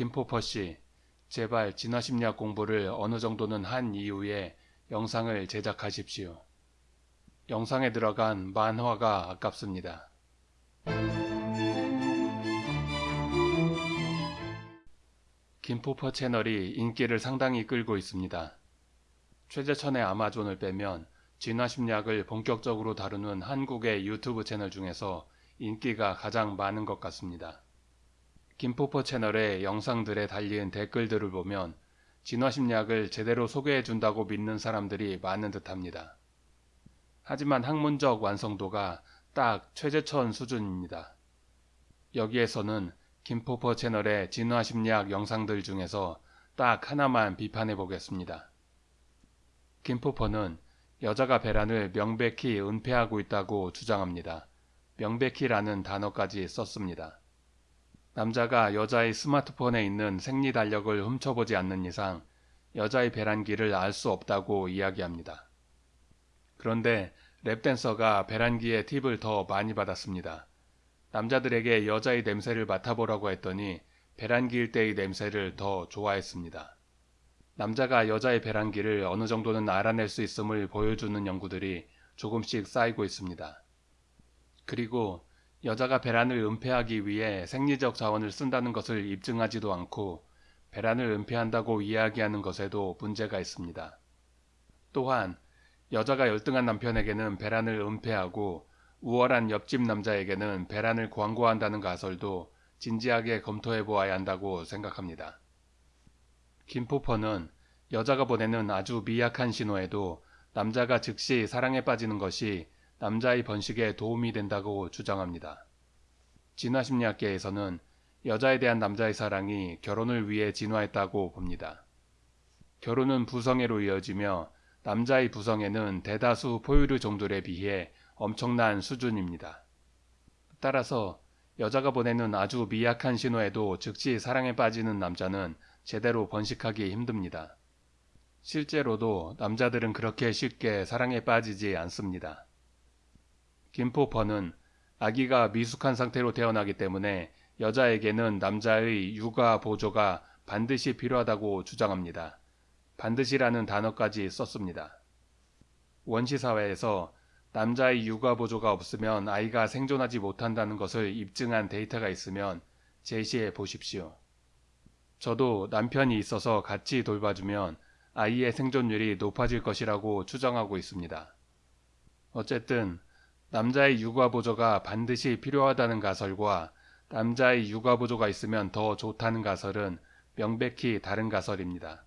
김포퍼씨, 제발 진화심리학 공부를 어느 정도는 한 이후에 영상을 제작하십시오. 영상에 들어간 만화가 아깝습니다. 김포퍼 채널이 인기를 상당히 끌고 있습니다. 최재천의 아마존을 빼면 진화심리학을 본격적으로 다루는 한국의 유튜브 채널 중에서 인기가 가장 많은 것 같습니다. 김포퍼 채널의 영상들에 달린 댓글들을 보면 진화심리학을 제대로 소개해준다고 믿는 사람들이 많은 듯합니다. 하지만 학문적 완성도가 딱 최재천 수준입니다. 여기에서는 김포퍼 채널의 진화심리학 영상들 중에서 딱 하나만 비판해 보겠습니다. 김포퍼는 여자가 배란을 명백히 은폐하고 있다고 주장합니다. 명백히라는 단어까지 썼습니다. 남자가 여자의 스마트폰에 있는 생리 달력을 훔쳐보지 않는 이상 여자의 배란기를 알 수 없다고 이야기합니다. 그런데 랩댄서가 배란기의 팁을 더 많이 받았습니다. 남자들에게 여자의 냄새를 맡아보라고 했더니 배란기일 때의 냄새를 더 좋아했습니다. 남자가 여자의 배란기를 어느 정도는 알아낼 수 있음을 보여주는 연구들이 조금씩 쌓이고 있습니다. 그리고 여자가 배란을 은폐하기 위해 생리적 자원을 쓴다는 것을 입증하지도 않고 배란을 은폐한다고 이야기하는 것에도 문제가 있습니다. 또한 여자가 열등한 남편에게는 배란을 은폐하고 우월한 옆집 남자에게는 배란을 광고한다는 가설도 진지하게 검토해 보아야 한다고 생각합니다. 김포퍼는 여자가 보내는 아주 미약한 신호에도 남자가 즉시 사랑에 빠지는 것이 남자의 번식에 도움이 된다고 주장합니다. 진화심리학계에서는 여자에 대한 남자의 사랑이 결혼을 위해 진화했다고 봅니다. 결혼은 부성애로 이어지며 남자의 부성애는 대다수 포유류 종들에 비해 엄청난 수준입니다. 따라서 여자가 보내는 아주 미약한 신호에도 즉시 사랑에 빠지는 남자는 제대로 번식하기 힘듭니다. 실제로도 남자들은 그렇게 쉽게 사랑에 빠지지 않습니다. 김포퍼는 아기가 미숙한 상태로 태어나기 때문에 여자에게는 남자의 육아 보조가 반드시 필요하다고 주장합니다. 반드시라는 단어까지 썼습니다. 원시사회에서 남자의 육아 보조가 없으면 아이가 생존하지 못한다는 것을 입증한 데이터가 있으면 제시해 보십시오. 저도 남편이 있어서 같이 돌봐주면 아이의 생존율이 높아질 것이라고 추정하고 있습니다. 어쨌든 남자의 육아보조가 반드시 필요하다는 가설과 남자의 육아보조가 있으면 더 좋다는 가설은 명백히 다른 가설입니다.